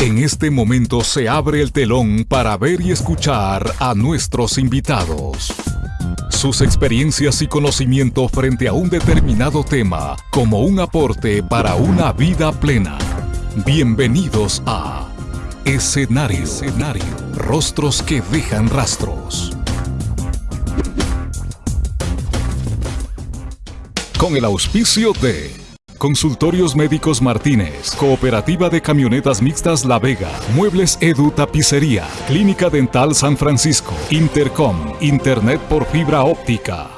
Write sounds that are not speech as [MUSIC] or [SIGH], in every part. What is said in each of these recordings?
En este momento se abre el telón para ver y escuchar a nuestros invitados. Sus experiencias y conocimiento frente a un determinado tema como un aporte para una vida plena. Bienvenidos a Escenario. Escenario. Rostros que dejan rastros. Con el auspicio de Consultorios Médicos Martínez, Cooperativa de Camionetas Mixtas La Vega, Muebles Edu Tapicería, Clínica Dental San Francisco, Intercom, Internet por fibra óptica.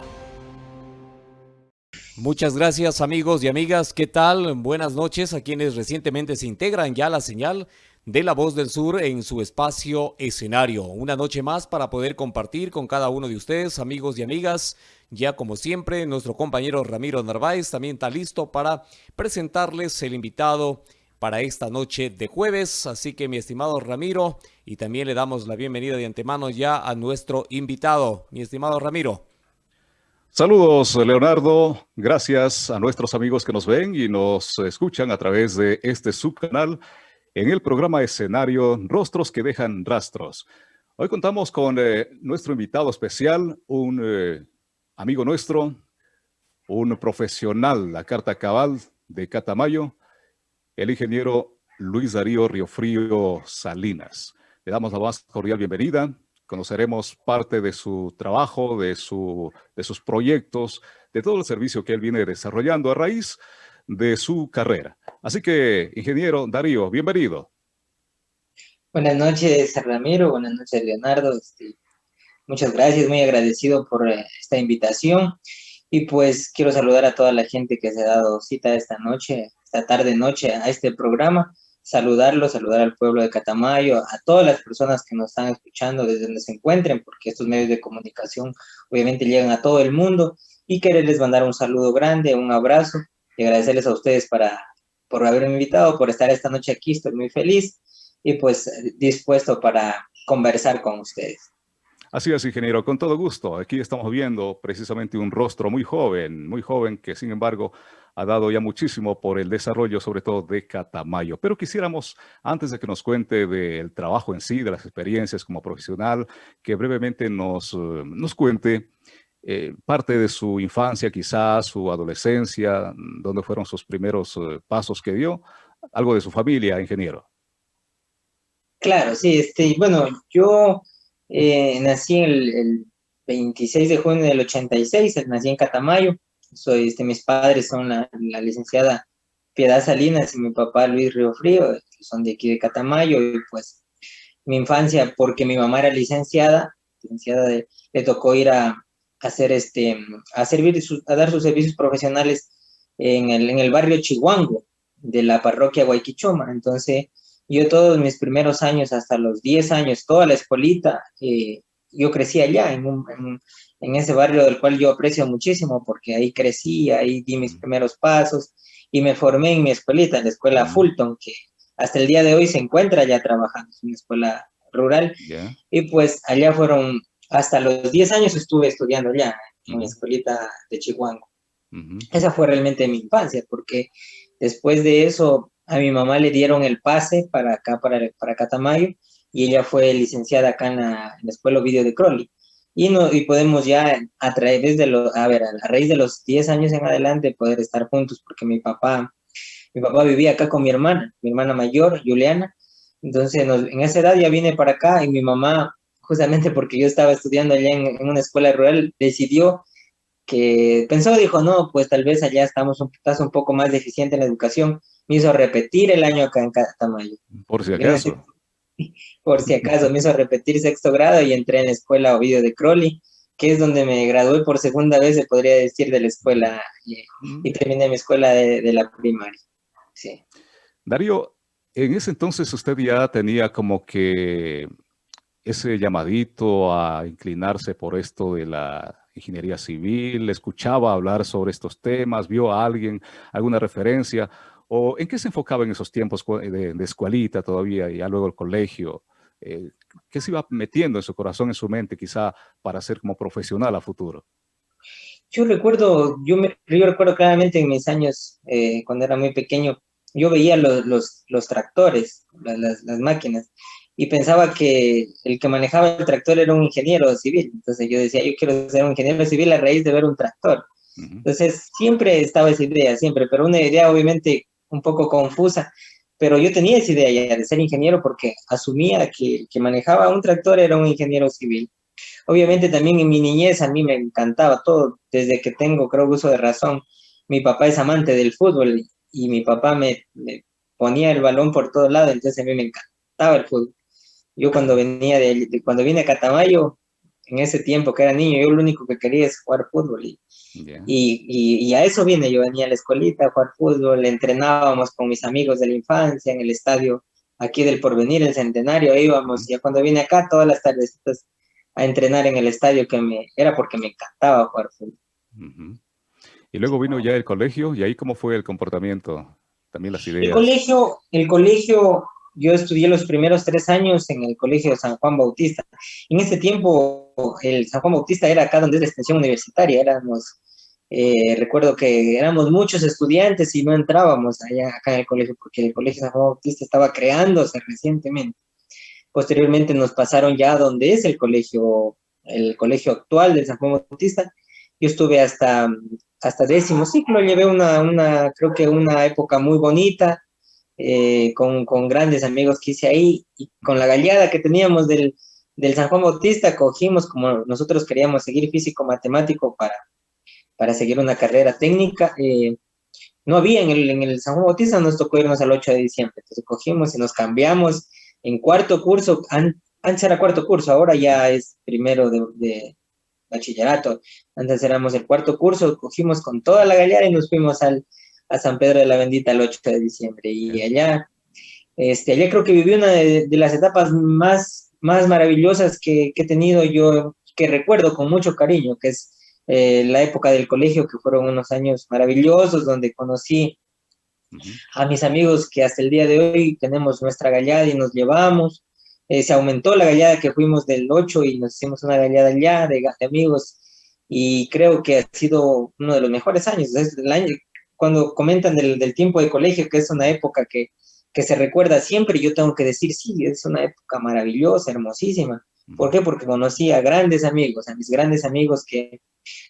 Muchas gracias amigos y amigas, ¿qué tal? Buenas noches a quienes recientemente se integran ya a la señal de La Voz del Sur en su espacio escenario. Una noche más para poder compartir con cada uno de ustedes, amigos y amigas, ya como siempre, nuestro compañero Ramiro Narváez también está listo para presentarles el invitado para esta noche de jueves. Así que mi estimado Ramiro, y también le damos la bienvenida de antemano ya a nuestro invitado. Mi estimado Ramiro. Saludos, Leonardo. Gracias a nuestros amigos que nos ven y nos escuchan a través de este subcanal en el programa escenario Rostros que dejan rastros. Hoy contamos con eh, nuestro invitado especial, un eh, amigo nuestro, un profesional, la carta cabal de Catamayo, el ingeniero Luis Darío Riofrío Salinas. Le damos la más cordial bienvenida. Conoceremos parte de su trabajo, de, su, de sus proyectos, de todo el servicio que él viene desarrollando a raíz de su carrera. Así que, ingeniero Darío, bienvenido. Buenas noches, Ramiro. Buenas noches, Leonardo. Este, Muchas gracias, muy agradecido por eh, esta invitación. Y pues quiero saludar a toda la gente que se ha dado cita esta noche, esta tarde noche a este programa. Saludarlo, saludar al pueblo de Catamayo, a todas las personas que nos están escuchando desde donde se encuentren, porque estos medios de comunicación obviamente llegan a todo el mundo. Y quererles mandar un saludo grande, un abrazo y agradecerles a ustedes para, por haberme invitado, por estar esta noche aquí. Estoy muy feliz y pues dispuesto para conversar con ustedes. Así es, ingeniero, con todo gusto. Aquí estamos viendo precisamente un rostro muy joven, muy joven, que sin embargo ha dado ya muchísimo por el desarrollo, sobre todo de Catamayo. Pero quisiéramos, antes de que nos cuente del trabajo en sí, de las experiencias como profesional, que brevemente nos, eh, nos cuente eh, parte de su infancia, quizás su adolescencia, dónde fueron sus primeros eh, pasos que dio, algo de su familia, ingeniero. Claro, sí, este, bueno, yo eh, nací el, 26 de junio del 86, nací en Catamayo. Soy, este, mis padres son la, licenciada Piedad Salinas y mi papá Luis Río Frío, son de aquí de Catamayo. Y pues mi infancia, porque mi mamá era licenciada, licenciada le tocó ir a, hacer este, a servir, a dar sus servicios profesionales en el, en el barrio Chihuango de la parroquia Guayquichoma. Entonces, yo todos mis primeros años, hasta los 10 años, toda la escuelita, eh, yo crecí allá, en, en, ese barrio del cual yo aprecio muchísimo, porque ahí crecí, ahí di mis primeros pasos, y me formé en mi escuelita, en la escuela Fulton, que hasta el día de hoy se encuentra ya trabajando, en una escuela rural, y pues allá fueron, hasta los 10 años estuve estudiando allá, en la escuelita de Chihuahua. Esa fue realmente mi infancia, porque después de eso a mi mamá le dieron el pase para acá, para, para Catamayo, y ella fue licenciada acá en la, Escuela Video de Crowley. Y, no, y podemos ya a través de los, a ver, a raíz de los 10 años en adelante poder estar juntos, porque mi papá, mi papá vivía acá con mi hermana, mi hermana mayor, Juliana, entonces en esa edad ya vine para acá y mi mamá, justamente porque yo estaba estudiando allá en, en una escuela rural, decidió que pensó, dijo, no, pues tal vez allá estamos un, estás un poco más deficiente en la educación, me hizo repetir el año acá en Catamayo. Por si acaso. [LAUGHS] Por si acaso, me hizo repetir sexto grado y entré en la escuela Ovidio de Crowley, que es donde me gradué por segunda vez, se podría decir, de la escuela, y, terminé mi escuela de, la primaria. Sí. Darío, en ese entonces usted ya tenía como que ese llamadito a inclinarse por esto de la ingeniería civil, escuchaba hablar sobre estos temas, vio a alguien, alguna referencia, ¿O en qué se enfocaba en esos tiempos de, escuelita todavía y ya luego el colegio? Eh, ¿Qué se iba metiendo en su corazón, en su mente, quizá para ser como profesional a futuro? Yo recuerdo, yo, me, yo recuerdo claramente en mis años, eh, cuando era muy pequeño, yo veía los, los, los, tractores, las, las, máquinas, y pensaba que el que manejaba el tractor era un ingeniero civil. Entonces yo decía, yo quiero ser un ingeniero civil a raíz de ver un tractor. Entonces siempre estaba esa idea, siempre, pero una idea obviamente un poco confusa, pero yo tenía esa idea de ser ingeniero porque asumía que que manejaba un tractor era un ingeniero civil. Obviamente también en mi niñez a mí me encantaba todo, desde que tengo creo uso de razón. Mi papá es amante del fútbol y mi papá me, ponía el balón por todos lados, entonces a mí me encantaba el fútbol. Yo cuando venía de, cuando vine a Catamayo, en ese tiempo que era niño, yo lo único que quería es jugar fútbol y, y, y, a eso vine, yo venía a la escuelita a jugar fútbol, entrenábamos con mis amigos de la infancia en el estadio aquí del Porvenir, el Centenario, íbamos, ya cuando vine acá todas las tardes a entrenar en el estadio que me era porque me encantaba jugar fútbol. Y luego vino ya el colegio, ¿y ahí cómo fue el comportamiento? También las ideas. El colegio, el colegio, yo estudié los primeros tres años en el colegio San Juan Bautista. En ese tiempo, el San Juan Bautista era acá donde es la extensión universitaria, éramos, eh, recuerdo que éramos muchos estudiantes y no entrábamos allá acá en el colegio porque el colegio San Juan Bautista estaba creándose recientemente. Posteriormente nos pasaron ya donde es el colegio, el colegio actual del San Juan Bautista. Yo estuve hasta, hasta décimo ciclo, llevé una, una, creo que una época muy bonita, eh, con, con, grandes amigos que hice ahí, y con la galeada que teníamos del, del San Juan Bautista, cogimos como nosotros queríamos seguir físico-matemático para, para seguir una carrera técnica. Eh, no había en el, en el San Juan Bautista, nos tocó irnos al 8 de diciembre, entonces cogimos y nos cambiamos en cuarto curso, antes era cuarto curso, ahora ya es primero de, bachillerato, antes éramos el cuarto curso, cogimos con toda la galeada y nos fuimos al, a San Pedro de la Bendita el 8 de diciembre, y allá, este, allá creo que viví una de, las etapas más, más maravillosas que, he tenido yo, que recuerdo con mucho cariño, que es eh, la época del colegio, que fueron unos años maravillosos, donde conocí a mis amigos que hasta el día de hoy tenemos nuestra gallada y nos llevamos. Eh, se aumentó la gallada que fuimos del 8 y nos hicimos una gallada ya de, amigos y creo que ha sido uno de los mejores años. Es el año, cuando comentan del, del, tiempo de colegio, que es una época que, que se recuerda siempre, yo tengo que decir, sí, es una época maravillosa, hermosísima. ¿Por qué? Porque conocí a grandes amigos, a mis grandes amigos que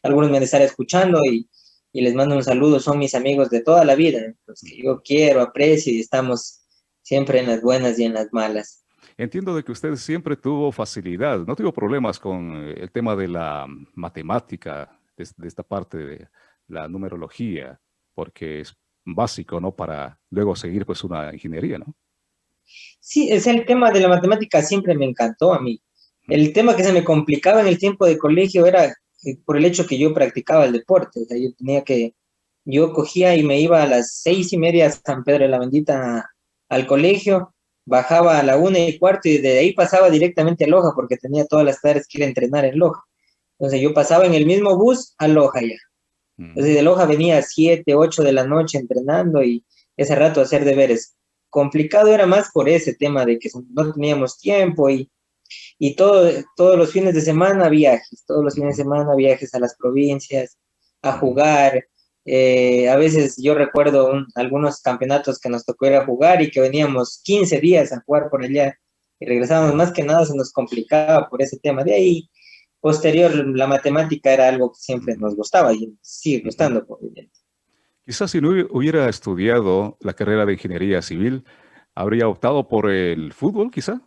algunos me de estar escuchando y, y les mando un saludo, son mis amigos de toda la vida, los que yo quiero, aprecio y estamos siempre en las buenas y en las malas. Entiendo de que usted siempre tuvo facilidad, no tuvo problemas con eh, el tema de la matemática, de, esta parte de la numerología, porque es básico, ¿no? Para luego seguir pues una ingeniería, ¿no? Sí, es el tema de la matemática siempre me encantó a mí. El tema que se me complicaba en el tiempo de colegio era eh, por el hecho que yo practicaba el deporte, o sea, yo tenía que, yo cogía y me iba a las seis y media a San Pedro de la Bendita al colegio, bajaba a la una y cuarto y de ahí pasaba directamente a Loja porque tenía todas las tardes que ir a entrenar en Loja. Entonces yo pasaba en el mismo bus a Loja ya. Entonces de Loja venía a siete, ocho de la noche entrenando y ese rato hacer deberes. Complicado era más por ese tema de que no teníamos tiempo y y todo, todos los fines de semana viajes, todos los fines de semana viajes a las provincias, a jugar. Eh, a veces yo recuerdo algunos campeonatos que nos tocó ir a jugar y que veníamos 15 días a jugar por allá y regresábamos más que nada se nos complicaba por ese tema. De ahí, posterior, la matemática era algo que siempre nos gustaba y sigue gustando, por Quizás si no hubiera estudiado la carrera de ingeniería civil, habría optado por el fútbol, quizá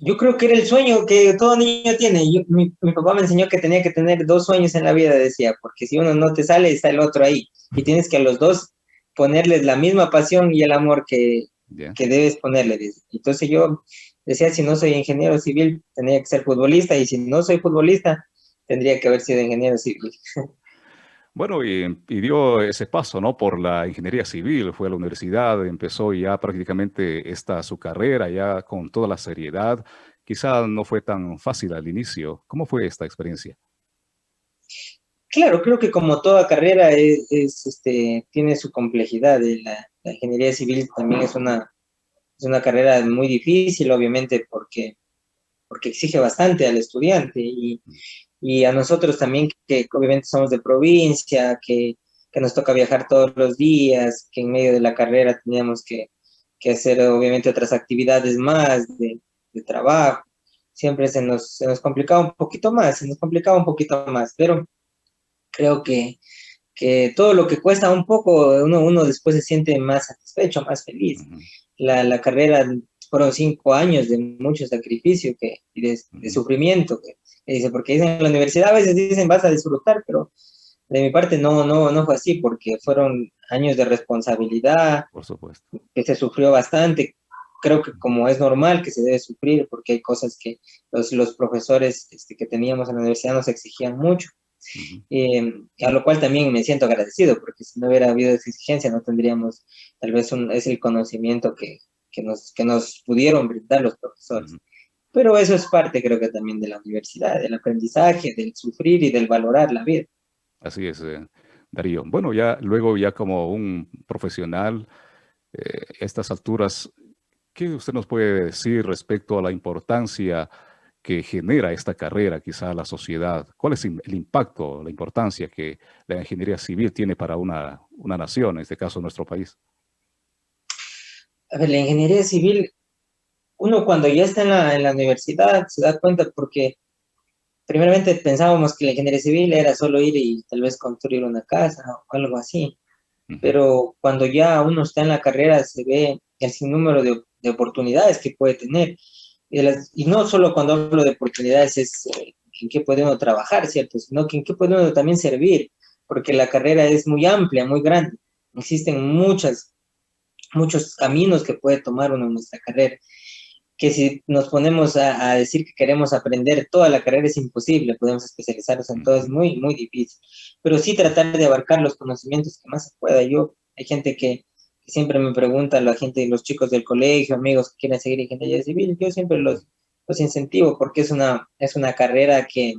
yo creo que era el sueño que todo niño tiene. mi, papá me enseñó que tenía que tener dos sueños en la vida, decía, porque si uno no te sale, está el otro ahí. Y tienes que a los dos ponerles la misma pasión y el amor que, que debes ponerle. Entonces yo decía, si no soy ingeniero civil, tendría que ser futbolista, y si no soy futbolista, tendría que haber sido ingeniero civil. Bueno, y, dio ese paso, ¿no? Por la ingeniería civil, fue a la universidad, empezó ya prácticamente esta su carrera, ya con toda la seriedad. Quizá no fue tan fácil al inicio. ¿Cómo fue esta experiencia? Claro, creo que como toda carrera es, este, tiene su complejidad. La, la, ingeniería civil también es una, es una carrera muy difícil, obviamente, porque, porque exige bastante al estudiante y, y a nosotros también, que obviamente somos de provincia, que, que, nos toca viajar todos los días, que en medio de la carrera teníamos que, que hacer obviamente otras actividades más de, trabajo. Siempre se nos, se nos complicaba un poquito más, se nos complicaba un poquito más, pero creo que, que todo lo que cuesta un poco, uno, uno después se siente más satisfecho, más feliz. La, la, carrera fueron cinco años de mucho sacrificio que, y de, de sufrimiento, que, que, dice, porque dicen en la universidad a veces dicen vas a disfrutar, pero de mi parte no, no, no fue así, porque fueron años de responsabilidad, Por supuesto. que se sufrió bastante, creo que como es normal que se debe sufrir, porque hay cosas que los, los profesores este, que teníamos en la universidad nos exigían mucho, uh -huh. eh, a lo cual también me siento agradecido, porque si no hubiera habido esa exigencia no tendríamos tal vez un, es el conocimiento que, que, nos, que nos pudieron brindar los profesores. Uh -huh. Pero eso es parte creo que también de la universidad, del aprendizaje, del sufrir y del valorar la vida. Así es, eh, Darío. Bueno, ya luego ya como un profesional, eh, estas alturas, ¿qué usted nos puede decir respecto a la importancia que genera esta carrera quizá a la sociedad? ¿Cuál es el impacto, la importancia que la ingeniería civil tiene para una, una nación, en este caso nuestro país? A ver, la ingeniería civil, uno cuando ya está en la, en la universidad se da cuenta porque primeramente pensábamos que la ingeniería civil era solo ir y tal vez construir una casa o algo así, uh -huh. pero cuando ya uno está en la carrera se ve el sinnúmero de, de oportunidades que puede tener, y, no solo cuando hablo de oportunidades es eh, en qué puede uno trabajar, ¿cierto? Sino que en qué puede uno también servir, porque la carrera es muy amplia, muy grande, existen muchas, muchos caminos que puede tomar uno en nuestra carrera, que si nos ponemos a, decir que queremos aprender toda la carrera es imposible, podemos especializarnos en todo, es muy, muy difícil, pero sí tratar de abarcar los conocimientos que más se pueda. Yo, hay gente que siempre me pregunta, la gente, los chicos del colegio, amigos que quieren seguir ingeniería civil, yo siempre los, los incentivo porque es una, es una carrera que,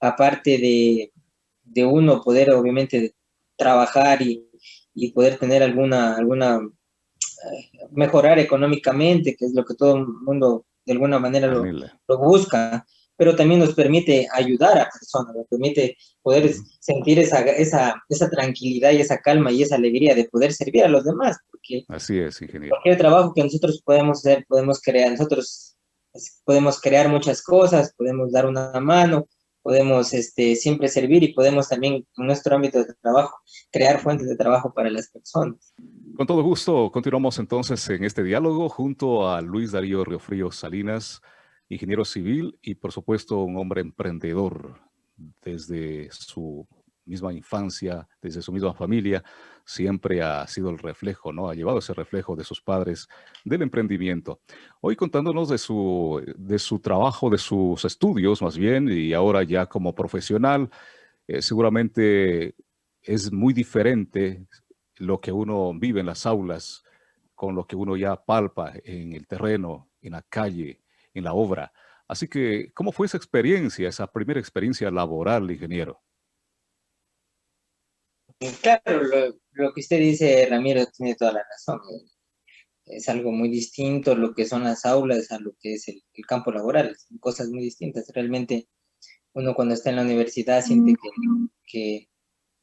aparte de, de uno poder obviamente trabajar y, y poder tener alguna, alguna mejorar económicamente, que es lo que todo el mundo de alguna manera lo, lo, busca, pero también nos permite ayudar a personas, nos permite poder sentir esa, esa, esa tranquilidad y esa calma y esa alegría de poder servir a los demás, porque Así es, ingeniero. cualquier trabajo que nosotros podemos hacer, podemos crear, nosotros podemos crear muchas cosas, podemos dar una mano, podemos este, siempre servir y podemos también en nuestro ámbito de trabajo crear fuentes de trabajo para las personas. Con todo gusto, continuamos entonces en este diálogo junto a Luis Darío Riofrío Salinas, ingeniero civil y por supuesto un hombre emprendedor desde su misma infancia, desde su misma familia, siempre ha sido el reflejo, ¿no? Ha llevado ese reflejo de sus padres del emprendimiento. Hoy contándonos de su, de su trabajo, de sus estudios más bien, y ahora ya como profesional, eh, seguramente es muy diferente lo que uno vive en las aulas con lo que uno ya palpa en el terreno, en la calle, en la obra. Así que, ¿cómo fue esa experiencia, esa primera experiencia laboral, ingeniero? Claro, lo, lo que usted dice, Ramiro, tiene toda la razón. Es algo muy distinto lo que son las aulas a lo que es el, el campo laboral. Son cosas muy distintas. Realmente, uno cuando está en la universidad siente que, que,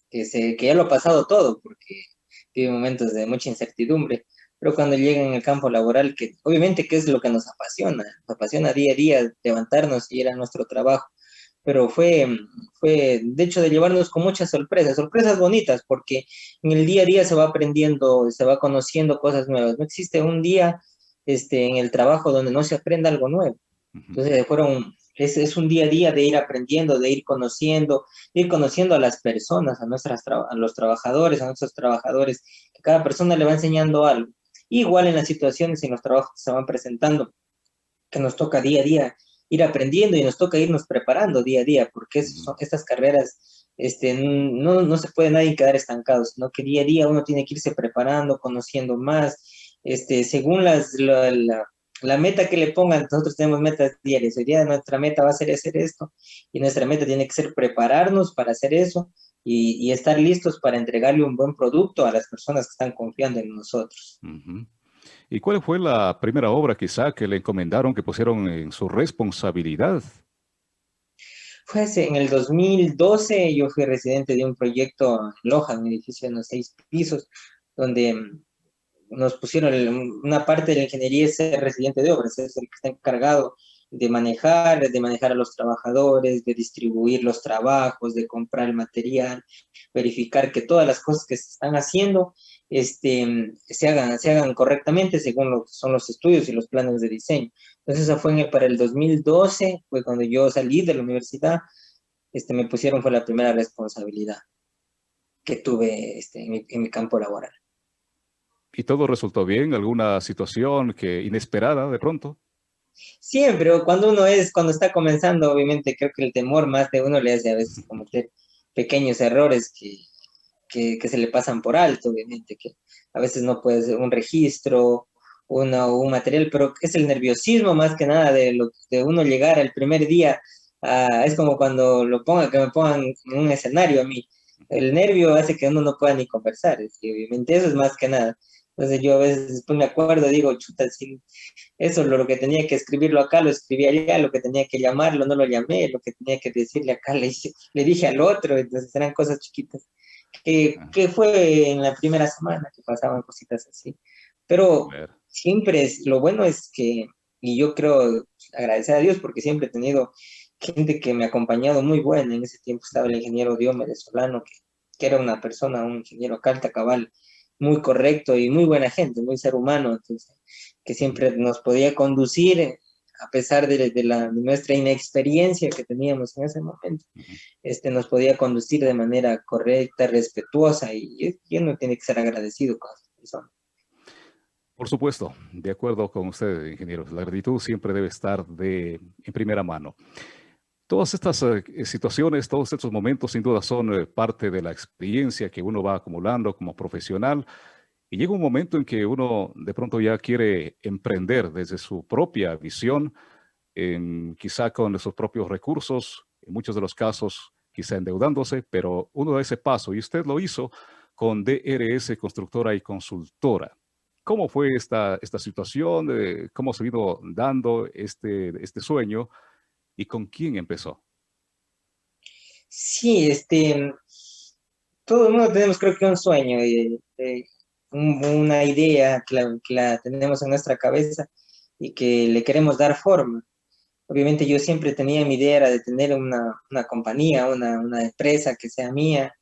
que, se, que ya lo ha pasado todo, porque vive momentos de mucha incertidumbre, pero cuando llega en el campo laboral, que obviamente que es lo que nos apasiona, nos apasiona día a día levantarnos y ir a nuestro trabajo, pero fue, fue de hecho de llevarnos con muchas sorpresas, sorpresas bonitas, porque en el día a día se va aprendiendo, se va conociendo cosas nuevas, no existe un día este, en el trabajo donde no se aprenda algo nuevo, entonces fueron es, es, un día a día de ir aprendiendo, de ir conociendo, de ir conociendo a las personas, a, nuestras a los trabajadores, a nuestros trabajadores, que cada persona le va enseñando algo. Igual en las situaciones, en los trabajos que se van presentando, que nos toca día a día ir aprendiendo y nos toca irnos preparando día a día, porque son, estas carreras este, no, no se puede nadie quedar estancado, sino que día a día uno tiene que irse preparando, conociendo más, este, según las, la, la la meta que le pongan, nosotros tenemos metas diarias, hoy día nuestra meta va a ser hacer esto, y nuestra meta tiene que ser prepararnos para hacer eso, y, y, estar listos para entregarle un buen producto a las personas que están confiando en nosotros. Uh -huh. ¿Y cuál fue la primera obra quizá que le encomendaron, que pusieron en su responsabilidad? Fue en el 2012, yo fui residente de un proyecto en Loja, un edificio de unos seis pisos, donde nos pusieron una parte de la ingeniería es ser residente de obras, es el que está encargado de manejar, de manejar a los trabajadores, de distribuir los trabajos, de comprar el material, verificar que todas las cosas que se están haciendo este, se, hagan, se hagan correctamente según lo que son los estudios y los planes de diseño. Entonces, eso fue en para el 2012, fue cuando yo salí de la universidad, este, me pusieron, fue la primera responsabilidad que tuve este, en, mi, en mi campo laboral. ¿Y todo resultó bien? ¿Alguna situación que inesperada de pronto? Siempre, cuando uno es, cuando está comenzando, obviamente creo que el temor más de uno le hace a veces cometer pequeños errores que, que, se le pasan por alto, obviamente, que a veces no puede ser un registro, una, un material, pero es el nerviosismo más que nada de, lo, de uno llegar el primer día, es como cuando lo pongan, que me pongan en un escenario a mí, el nervio hace que uno no pueda ni conversar, obviamente eso es más que nada. Entonces yo a veces después me acuerdo, digo, chuta, eso lo, que tenía que escribirlo acá, lo escribí allá, lo que tenía que llamarlo, no lo llamé, lo que tenía que decirle acá, le, le dije al otro, entonces eran cosas chiquitas. Que, que, fue en la primera semana que pasaban cositas así. Pero siempre es, lo bueno es que, y yo creo agradecer a Dios porque siempre he tenido gente que me ha acompañado muy buena. En ese tiempo estaba el ingeniero Diomedes Solano, que, que era una persona, un ingeniero calta cabal, muy correcto y muy buena gente, muy ser humano, entonces, que siempre nos podía conducir a pesar de, de, la, de nuestra inexperiencia que teníamos en ese momento, este, nos podía conducir de manera correcta, respetuosa, y, y uno tiene que ser agradecido con. Por supuesto, de acuerdo con usted, ingeniero, la gratitud siempre debe estar de, en primera mano. Todas estas uh, situaciones, todos estos momentos sin duda son uh, parte de la experiencia que uno va acumulando como profesional y llega un momento en que uno de pronto ya quiere emprender desde su propia visión, en, quizá con sus propios recursos, en muchos de los casos quizá endeudándose, pero uno da ese paso y usted lo hizo con DRS Constructora y Consultora. ¿Cómo fue esta, esta situación? Eh, ¿Cómo se ido dando este, este sueño? ¿Y con quién empezó? Sí, este, todo el mundo tenemos creo que un sueño, y, una idea que la, que la, tenemos en nuestra cabeza y que le queremos dar forma. Obviamente yo siempre tenía mi idea era de tener una, una compañía, una, una, empresa que sea mía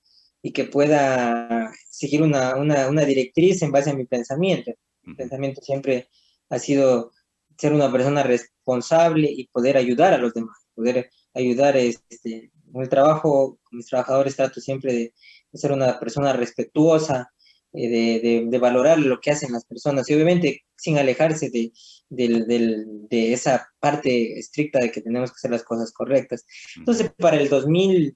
y que pueda seguir una, una, una directriz en base a mi pensamiento. Mi pensamiento siempre ha sido ser una persona responsable y poder ayudar a los demás, poder ayudar este, en el trabajo, con mis trabajadores trato siempre de, de ser una persona respetuosa, eh, de, de, de, valorar lo que hacen las personas y obviamente sin alejarse de, de, esa parte estricta de que tenemos que hacer las cosas correctas. Entonces, para el 2000,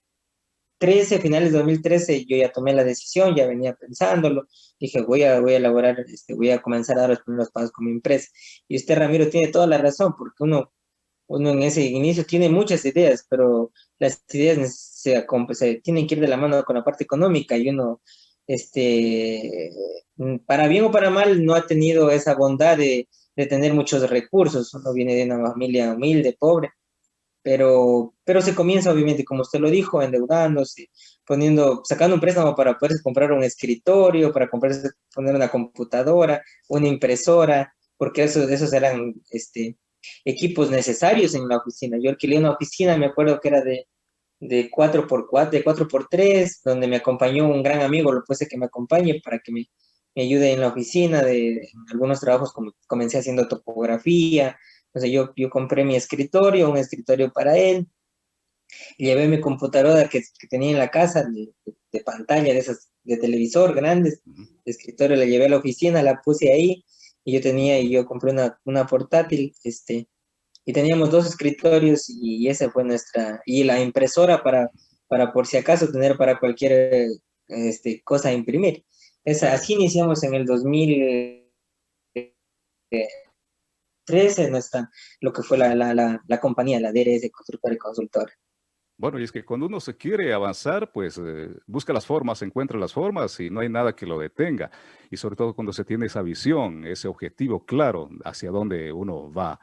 2013, finales de 2013, yo ya tomé la decisión, ya venía pensándolo, dije, voy a, voy a elaborar, este, voy a comenzar a dar los primeros pasos con mi empresa. Y usted, Ramiro, tiene toda la razón, porque uno, uno en ese inicio tiene muchas ideas, pero las ideas se, se tienen que ir de la mano con la parte económica y uno, este, para bien o para mal, no ha tenido esa bondad de, de tener muchos recursos. Uno viene de una familia humilde, pobre, pero, pero se comienza obviamente, como usted lo dijo, endeudándose, poniendo, sacando un préstamo para poder comprar un escritorio, para comprarse, poner una computadora, una impresora, porque esos, esos eran este, equipos necesarios en la oficina. Yo alquilé una oficina, me acuerdo que era de, de 4x4, de 4x3, donde me acompañó un gran amigo, lo puse que me acompañe para que me, me ayude en la oficina, de en algunos trabajos comencé haciendo topografía, o sea, yo, yo compré mi escritorio, un escritorio para él, y llevé mi computadora que, que tenía en la casa, de, de, pantalla, de esas, de televisor grandes, de escritorio, la llevé a la oficina, la puse ahí, y yo tenía, y yo compré una, una portátil, este, y teníamos dos escritorios, y esa fue nuestra, y la impresora para, para por si acaso tener para cualquier este, cosa imprimir. Esa, así iniciamos en el 2000, eh, 13 no está lo que fue la, la, la, la compañía, la DRS Constructora y Consultora. Bueno, y es que cuando uno se quiere avanzar, pues eh, busca las formas, encuentra las formas y no hay nada que lo detenga. Y sobre todo cuando se tiene esa visión, ese objetivo claro hacia dónde uno va.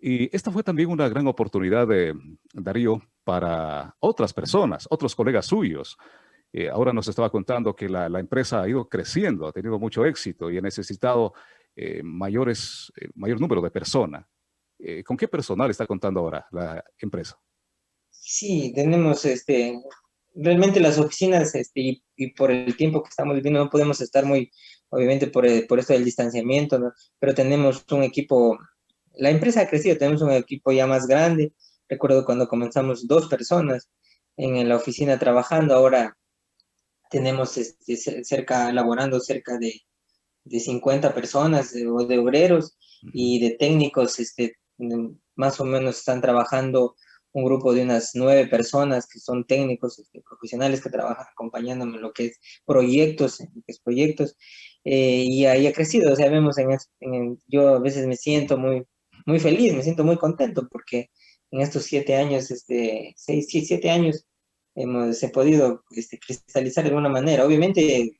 Y esta fue también una gran oportunidad de Darío para otras personas, otros colegas suyos, Eh, ahora nos estaba contando que la, empresa ha ido creciendo, ha tenido mucho éxito y ha necesitado eh, mayores, mayor número de personas. ¿Con qué personal está contando ahora la empresa? Sí, tenemos este, realmente las oficinas este, y, por el tiempo que estamos viviendo no podemos estar muy, obviamente por, por esto del distanciamiento, pero tenemos un equipo, la empresa ha crecido, tenemos un equipo ya más grande, recuerdo cuando comenzamos dos personas en la oficina trabajando, ahora tenemos este, cerca, elaborando cerca de, de 50 personas o de obreros y de técnicos, este, más o menos están trabajando un grupo de unas nueve personas que son técnicos este, profesionales que trabajan acompañándome en lo que es proyectos, en lo que es proyectos, eh, y ahí ha crecido, o sea, vemos en, en, yo a veces me siento muy, muy feliz, me siento muy contento porque en estos siete años, este, seis, siete años, hemos he podido este, cristalizar de alguna manera. Obviamente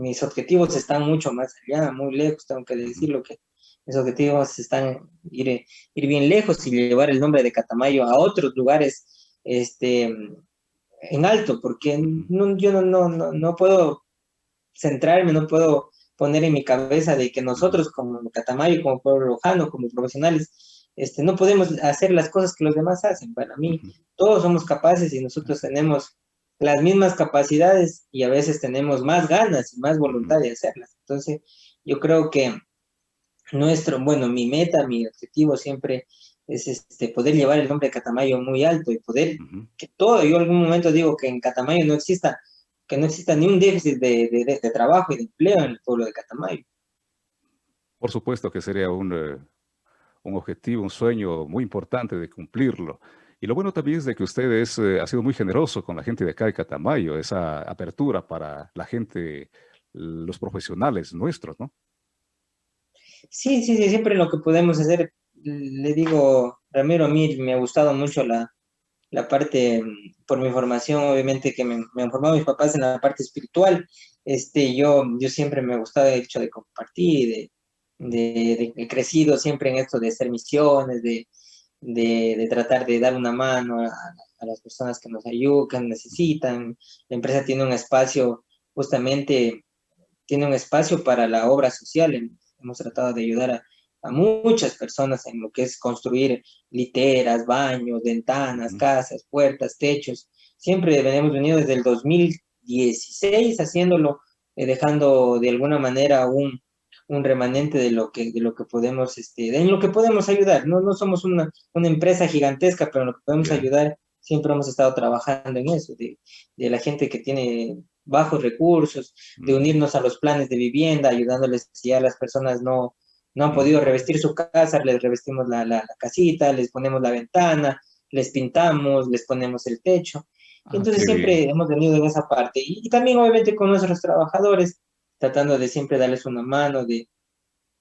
mis objetivos están mucho más allá, muy lejos, tengo que decirlo que mis objetivos están ir, ir bien lejos y llevar el nombre de Catamayo a otros lugares este, en alto, porque no, yo no, no, no, puedo centrarme, no puedo poner en mi cabeza de que nosotros como Catamayo, como pueblo lojano, como profesionales, este, no podemos hacer las cosas que los demás hacen. Para mí, todos somos capaces y nosotros tenemos las mismas capacidades y a veces tenemos más ganas y más voluntad de hacerlas. Entonces, yo creo que nuestro, bueno, mi meta, mi objetivo siempre es este, poder llevar el nombre de Catamayo muy alto y poder que todo, yo en algún momento digo que en Catamayo no exista, que no exista ni un déficit de, de, trabajo y de empleo en el pueblo de Catamayo. Por supuesto que sería un, eh, un objetivo, un sueño muy importante de cumplirlo. Y lo bueno también es de que usted eh, ha sido muy generoso con la gente de acá de Catamayo, esa apertura para la gente, los profesionales nuestros, ¿no? Sí, sí, sí, siempre lo que podemos hacer, le digo, Ramiro, a mí me ha gustado mucho la, la parte, mm, por mi formación, obviamente que me, me, han formado mis papás en la parte espiritual, este, yo, yo siempre me ha gustado el hecho de compartir, de, de, de, crecido siempre en esto de hacer misiones, de, de, tratar de dar una mano a, a, las personas que nos ayudan, que necesitan. La empresa tiene un espacio, justamente, tiene un espacio para la obra social, hemos tratado de ayudar a, muchas personas en lo que es construir literas, baños, ventanas, casas, puertas, techos. Siempre venimos venido desde el 2016 haciéndolo, eh, dejando de alguna manera un, un remanente de lo que, de lo que podemos, este, en lo que podemos ayudar. No, no somos una, una empresa gigantesca, pero en lo que podemos ayudar siempre hemos estado trabajando en eso, de, de la gente que tiene bajos recursos, de unirnos a los planes de vivienda, ayudándoles si ya las personas no, no han podido revestir su casa, les revestimos la, la, casita, les ponemos la ventana, les pintamos, les ponemos el techo. Ah, Entonces siempre hemos venido en esa parte. Y, también obviamente con nuestros trabajadores, tratando de siempre darles una mano, de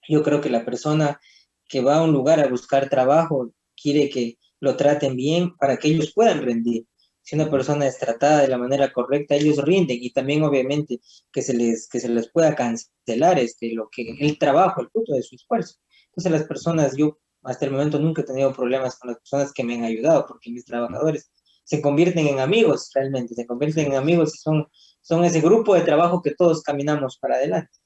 yo creo que la persona que va a un lugar a buscar trabajo quiere que lo traten bien para que ellos puedan rendir si una persona es tratada de la manera correcta, ellos rinden y también obviamente que se les, que se les pueda cancelar este, lo que, el trabajo, el fruto de su esfuerzo. Entonces las personas, yo hasta el momento nunca he tenido problemas con las personas que me han ayudado, porque mis trabajadores se convierten en amigos realmente, se convierten en amigos y son, son ese grupo de trabajo que todos caminamos para adelante.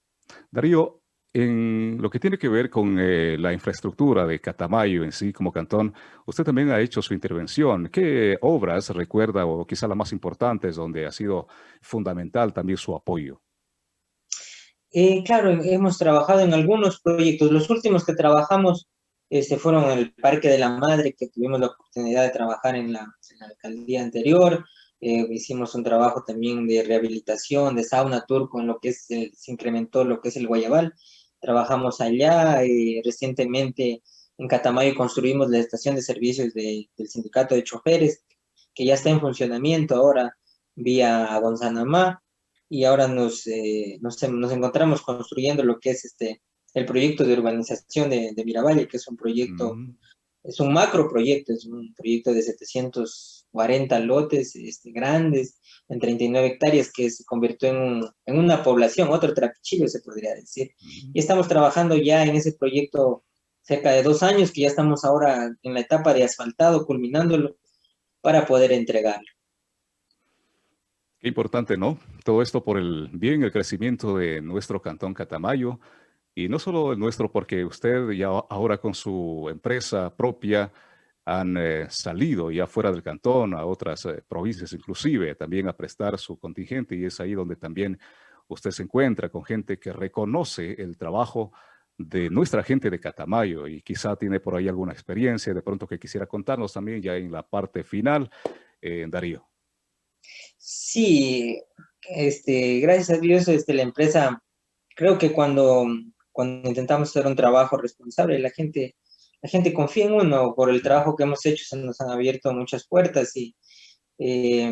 Darío, en lo que tiene que ver con eh, la infraestructura de Catamayo en sí como cantón, usted también ha hecho su intervención. ¿Qué obras recuerda o quizá las más importantes donde ha sido fundamental también su apoyo? Eh, claro, hemos trabajado en algunos proyectos. Los últimos que trabajamos este, fueron en el Parque de la Madre, que tuvimos la oportunidad de trabajar en la, alcaldía anterior. Eh, hicimos un trabajo también de rehabilitación, de sauna turco, en lo que es, se incrementó lo que es el Guayabal trabajamos allá y recientemente en Catamayo construimos la estación de servicios del sindicato de choferes, que ya está en funcionamiento ahora vía Gonzanamá, y ahora nos, eh, nos, encontramos construyendo lo que es este, el proyecto de urbanización de, de Miravalle, que es un proyecto, mm. Es un macro proyecto, es un proyecto de 740 lotes este, grandes, en 39 hectáreas, que se convirtió en, en una población, otro trapichillo se podría decir. Y estamos trabajando ya en ese proyecto cerca de dos años, que ya estamos ahora en la etapa de asfaltado, culminándolo, para poder entregarlo. Qué importante, ¿no? Todo esto por el bien, el crecimiento de nuestro cantón Catamayo, y no solo el nuestro, porque usted ya ahora con su empresa propia han eh, salido ya fuera del cantón a otras eh, provincias inclusive, también a prestar su contingente, y es ahí donde también usted se encuentra con gente que reconoce el trabajo de nuestra gente de Catamayo y quizá tiene por ahí alguna experiencia de pronto que quisiera contarnos también ya en la parte final, eh, Darío. Sí, este, gracias a Dios este, la empresa, creo que cuando, cuando intentamos hacer un trabajo responsable, la gente, la gente confía en uno por el trabajo que hemos hecho, se nos han abierto muchas puertas y eh,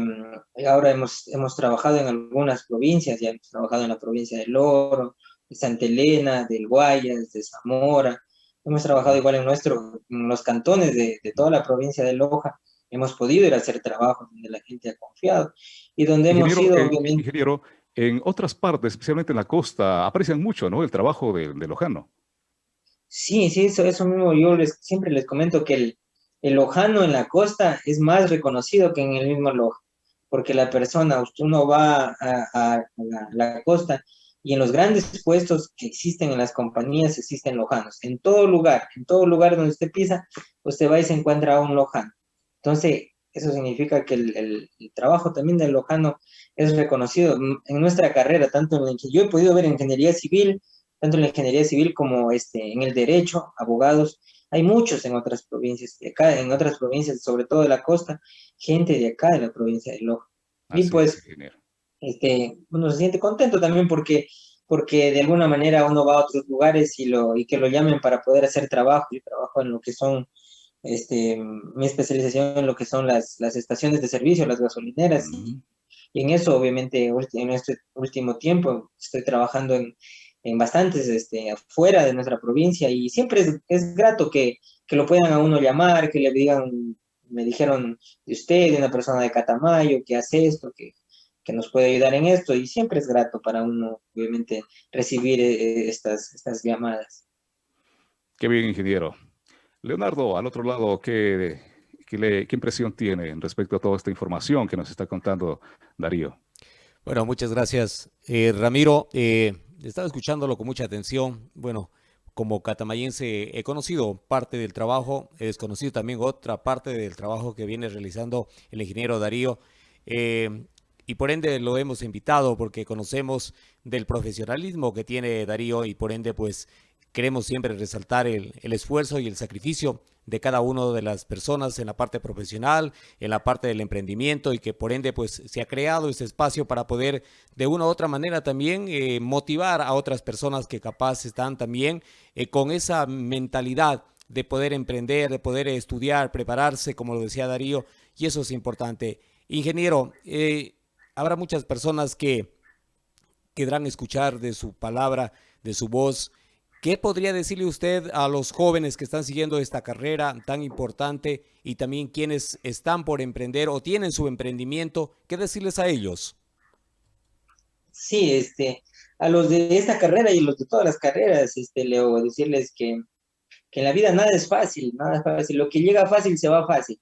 ahora hemos, hemos trabajado en algunas provincias, ya hemos trabajado en la provincia del Oro, de Santa Elena, del Guayas, de Zamora, hemos trabajado igual en, nuestro, en los cantones de, de toda la provincia de Loja, hemos podido ir a hacer trabajos donde la gente ha confiado y donde hemos ido... Eh, ingeniero, en otras partes, especialmente en la costa, aprecian mucho ¿no? el trabajo de, de Lojano. Sí, sí, eso, eso mismo yo les, siempre les comento que el, Lojano en la costa es más reconocido que en el mismo Loja, porque la persona, uno va a, a, la, la, costa y en los grandes puestos que existen en las compañías existen lojanos. En todo lugar, en todo lugar donde usted pisa, usted va y se encuentra a un lojano. Entonces, eso significa que el, el, el, trabajo también del lojano es reconocido en nuestra carrera, tanto en la que yo he podido ver en ingeniería civil, tanto en la ingeniería civil como este, en el derecho, abogados, hay muchos en otras provincias, de acá, en otras provincias, sobre todo de la costa, gente de acá, de la provincia de Loja. y pues, este, uno se siente contento también porque, porque de alguna manera uno va a otros lugares y, lo, y que lo llamen para poder hacer trabajo, y trabajo en lo que son este, mi especialización en lo que son las, las estaciones de servicio, las gasolineras, uh -huh. y, y, en eso obviamente en este último tiempo estoy trabajando en, en bastantes este, afuera de nuestra provincia y siempre es, es grato que, que, lo puedan a uno llamar, que le digan, me dijeron de usted, de una persona de Catamayo, que hace esto, que, que nos puede ayudar en esto y siempre es grato para uno obviamente recibir eh, estas, estas llamadas. Qué bien, ingeniero. Leonardo, al otro lado, ¿qué, qué, le, ¿qué, impresión tiene respecto a toda esta información que nos está contando Darío? Bueno, muchas gracias. Eh, Ramiro, eh, estaba escuchándolo con mucha atención. Bueno, como catamayense he conocido parte del trabajo, he desconocido también otra parte del trabajo que viene realizando el ingeniero Darío. Eh, y por ende lo hemos invitado porque conocemos del profesionalismo que tiene Darío y por ende pues queremos siempre resaltar el, esfuerzo y el sacrificio de cada una de las personas en la parte profesional, en la parte del emprendimiento y que por ende pues se ha creado ese espacio para poder de una u otra manera también eh, motivar a otras personas que capaz están también eh, con esa mentalidad de poder emprender, de poder estudiar, prepararse, como lo decía Darío, y eso es importante. Ingeniero, eh, habrá muchas personas que querrán escuchar de su palabra, de su voz, ¿Qué podría decirle usted a los jóvenes que están siguiendo esta carrera tan importante y también quienes están por emprender o tienen su emprendimiento? ¿Qué decirles a ellos? Sí, este, a los de esta carrera y los de todas las carreras, este, Leo, decirles que, que en la vida nada es fácil, nada es fácil. Lo que llega fácil se va fácil.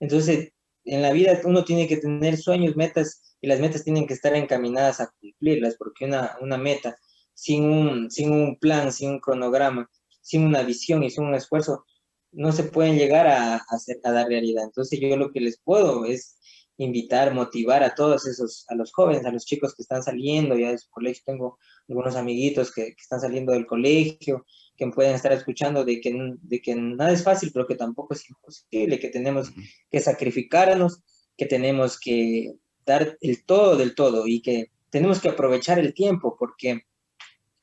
Entonces, en la vida uno tiene que tener sueños, metas, y las metas tienen que estar encaminadas a cumplirlas, porque una, una meta sin un, sin un plan, sin un cronograma, sin una visión y sin un esfuerzo, no se pueden llegar a, a, a dar realidad. Entonces yo lo que les puedo es invitar, motivar a todos esos, a los jóvenes, a los chicos que están saliendo ya de su colegio. Tengo algunos amiguitos que, que están saliendo del colegio, que pueden estar escuchando de que, de que nada es fácil, pero que tampoco es imposible, que tenemos que sacrificarnos, que tenemos que dar el todo del todo y que tenemos que aprovechar el tiempo, porque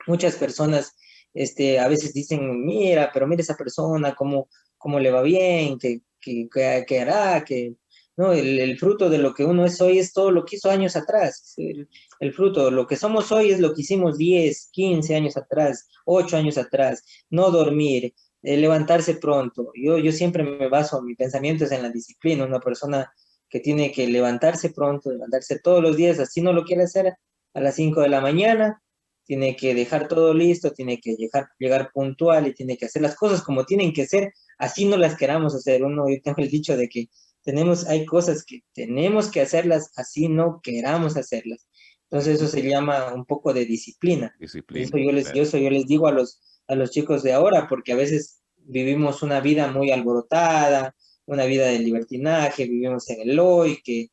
muchas personas este, a veces dicen, mira, pero mira esa persona, cómo, cómo le va bien, qué, qué, qué hará, que no, el, fruto de lo que uno es hoy es todo lo que hizo años atrás. El, el, fruto, lo que somos hoy es lo que hicimos 10, 15 años atrás, 8 años atrás. No dormir, eh, levantarse pronto. Yo, yo siempre me baso, mi pensamiento es en la disciplina. Una persona que tiene que levantarse pronto, levantarse todos los días, así no lo quiere hacer a las 5 de la mañana, tiene que dejar todo listo, tiene que llegar, llegar puntual y tiene que hacer las cosas como tienen que ser, así no las queramos hacer. Uno, yo tengo el dicho de que tenemos, hay cosas que tenemos que hacerlas así no queramos hacerlas. Entonces eso se llama un poco de disciplina. disciplina eso yo les, yo les digo a los, a los chicos de ahora, porque a veces vivimos una vida muy alborotada, una vida de libertinaje, vivimos en el hoy, que,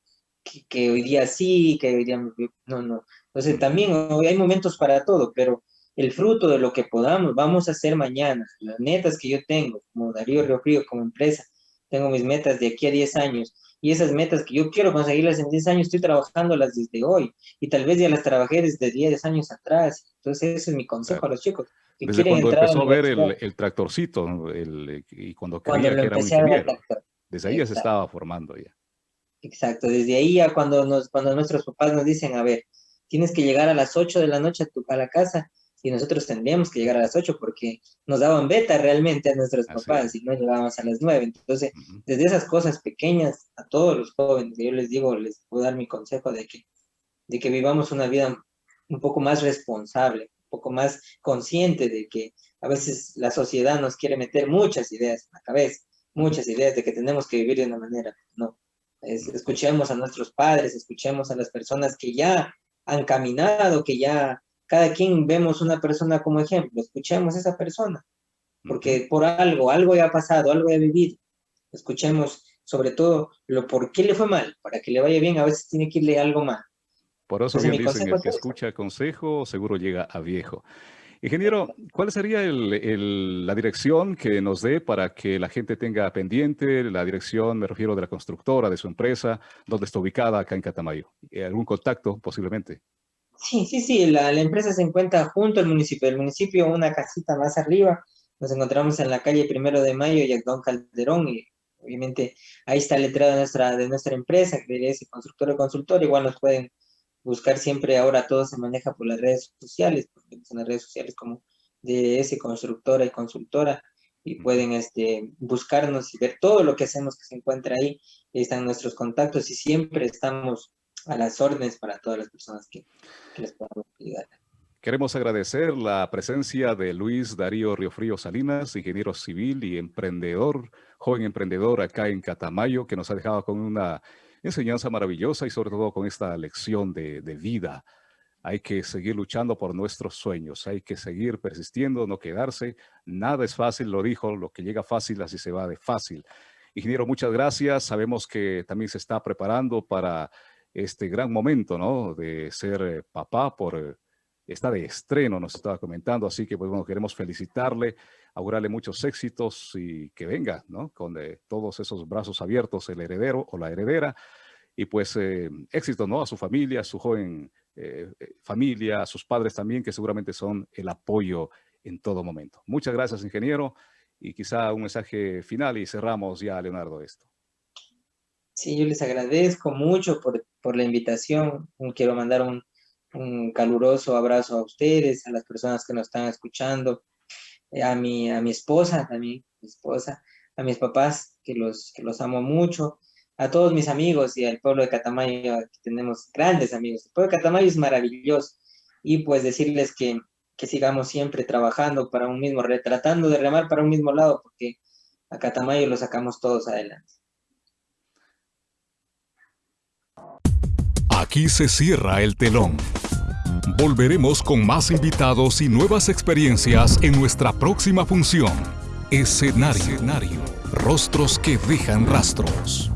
que, hoy día sí, que hoy día no, no. Entonces también hay momentos para todo, pero el fruto de lo que podamos, vamos a hacer mañana, las metas que yo tengo, como Darío Río Frío, como empresa, tengo mis metas de aquí a 10 años, y esas metas que yo quiero conseguirlas en 10 años, estoy trabajándolas desde hoy, y tal vez ya las trabajé desde 10 años atrás, entonces ese es mi consejo a los chicos. desde cuando empezó a ver el, el tractorcito, el, y cuando creía que era un ingeniero, desde ahí ya se estaba formando ya. Exacto, desde ahí ya cuando, nos, cuando nuestros papás nos dicen, a ver, tienes que llegar a las 8 de la noche a, tu, a la casa, y nosotros tendríamos que llegar a las 8 porque nos daban beta realmente a nuestros papás y no llegábamos a las 9. Entonces, desde esas cosas pequeñas, a todos los jóvenes, yo les digo, les puedo dar mi consejo de que, de que vivamos una vida un poco más responsable, un poco más consciente de que a veces la sociedad nos quiere meter muchas ideas en la cabeza, muchas ideas de que tenemos que vivir de una manera, no. escuchemos a nuestros padres, escuchemos a las personas que ya han caminado, que ya cada quien vemos una persona como ejemplo, escuchemos a esa persona, porque por algo, algo ya ha pasado, algo ya ha vivido. Escuchemos sobre todo lo por qué le fue mal, para que le vaya bien, a veces tiene que irle algo mal. Por eso bien dicen, el que escucha consejo seguro llega a viejo. Ingeniero, ¿cuál sería la dirección que nos dé para que la gente tenga pendiente? La dirección, me refiero de la constructora, de su empresa, donde está ubicada acá en Catamayo. ¿Algún contacto posiblemente? Sí, sí, sí, la, empresa se encuentra junto al municipio. El municipio, una casita más arriba, nos encontramos en la calle Primero de Mayo y Don Calderón, y obviamente ahí está el letrado de nuestra, de nuestra empresa, que es constructor o consultor, igual nos pueden buscar siempre, ahora todo se maneja por las redes sociales, porque en las redes sociales como DS Constructora y Consultora, y pueden este, buscarnos y ver todo lo que hacemos que se encuentra ahí, están nuestros contactos y siempre estamos a las órdenes para todas las personas que, les podamos ayudar. Queremos agradecer la presencia de Luis Darío Riofrío Salinas, ingeniero civil y emprendedor, joven emprendedor acá en Catamayo, que nos ha dejado con una enseñanza maravillosa y sobre todo con esta lección de, vida. Hay que seguir luchando por nuestros sueños, hay que seguir persistiendo, no quedarse. Nada es fácil, lo dijo, lo que llega fácil así se va de fácil. Ingeniero, muchas gracias. Sabemos que también se está preparando para este gran momento, ¿no? De ser eh, papá por eh, esta de estreno, nos estaba comentando, así que pues bueno, queremos felicitarle, augurarle muchos éxitos y que venga, ¿no? Con eh, todos esos brazos abiertos el heredero o la heredera y pues éxito, ¿no? A su familia, a su joven familia, a sus padres también, que seguramente son el apoyo en todo momento. Muchas gracias, ingeniero, y quizá un mensaje final y cerramos ya, Leonardo, esto. Sí, yo les agradezco mucho por, por la invitación. Quiero mandar un, caluroso abrazo a ustedes, a las personas que nos están escuchando, eh, a mi, a mi esposa también, mi esposa, a mis papás, que los, que los amo mucho, a todos mis amigos y al pueblo de Catamayo, tenemos grandes amigos. El pueblo de Catamayo es maravilloso. Y pues decirles que, que sigamos siempre trabajando para un mismo, tratando de remar para un mismo lado, porque a Catamayo lo sacamos todos adelante. Aquí se cierra el telón. Volveremos con más invitados y nuevas experiencias en nuestra próxima función. Escenario. Rostros que dejan rastros.